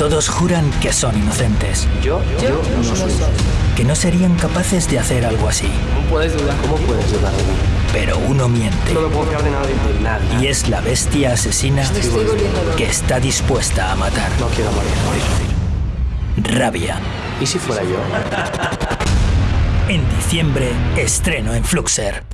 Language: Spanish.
Todos juran que son inocentes, Yo, yo, no soy. que no serían capaces de hacer algo así. ¿Cómo puedes dudar? ¿Cómo puedes dudar de mí? Pero uno miente. No me puedo fiar de nadie. Nadie. Y es la bestia asesina que está dispuesta a matar. No quiero morir, morir. Rabia. ¿Y si fuera yo? En diciembre, estreno en Fluxer.